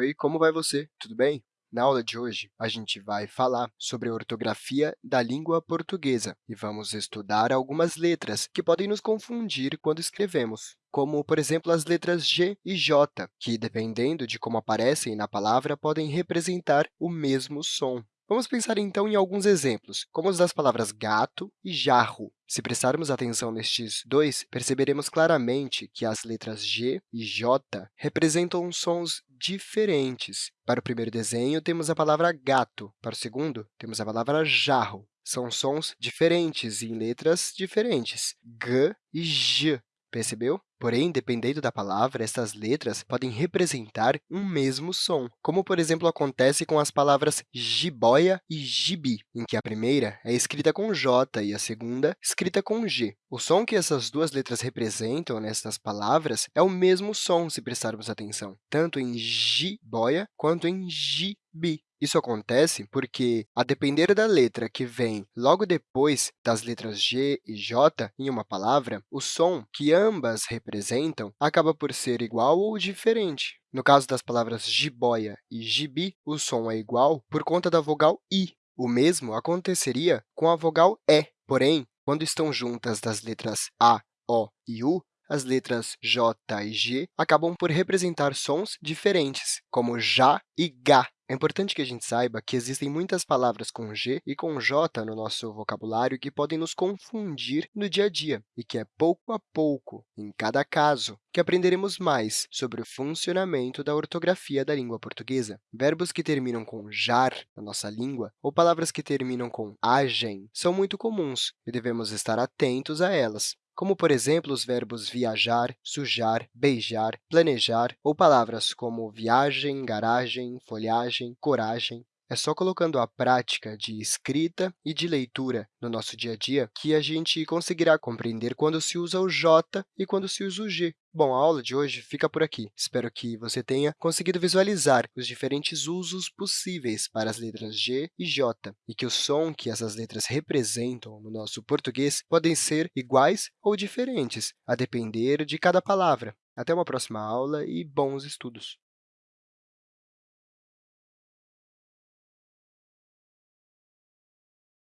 Oi, como vai você? Tudo bem? Na aula de hoje, a gente vai falar sobre a ortografia da língua portuguesa e vamos estudar algumas letras que podem nos confundir quando escrevemos, como, por exemplo, as letras G e J, que, dependendo de como aparecem na palavra, podem representar o mesmo som. Vamos pensar, então, em alguns exemplos, como os das palavras gato e jarro. Se prestarmos atenção nestes dois, perceberemos claramente que as letras G e J representam sons diferentes. Para o primeiro desenho, temos a palavra gato. Para o segundo, temos a palavra jarro. São sons diferentes em letras diferentes, G e J. Percebeu? Porém, dependendo da palavra, essas letras podem representar um mesmo som, como, por exemplo, acontece com as palavras jiboia e gibi, em que a primeira é escrita com J e a segunda escrita com G. O som que essas duas letras representam nessas palavras é o mesmo som, se prestarmos atenção, tanto em jiboia quanto em gibi. Isso acontece porque, a depender da letra que vem logo depois das letras G e J em uma palavra, o som que ambas representam acaba por ser igual ou diferente. No caso das palavras jiboia e gibi, o som é igual por conta da vogal I. O mesmo aconteceria com a vogal E. Porém, quando estão juntas das letras A, O e U, as letras J e G acabam por representar sons diferentes, como já e gá. É importante que a gente saiba que existem muitas palavras com G e com J no nosso vocabulário que podem nos confundir no dia a dia, e que é pouco a pouco, em cada caso, que aprenderemos mais sobre o funcionamento da ortografia da língua portuguesa. Verbos que terminam com jar na nossa língua ou palavras que terminam com agem são muito comuns e devemos estar atentos a elas como, por exemplo, os verbos viajar, sujar, beijar, planejar, ou palavras como viagem, garagem, folhagem, coragem. É só colocando a prática de escrita e de leitura no nosso dia a dia que a gente conseguirá compreender quando se usa o J e quando se usa o G. Bom, a aula de hoje fica por aqui. Espero que você tenha conseguido visualizar os diferentes usos possíveis para as letras G e J e que o som que essas letras representam no nosso português podem ser iguais ou diferentes, a depender de cada palavra. Até uma próxima aula e bons estudos!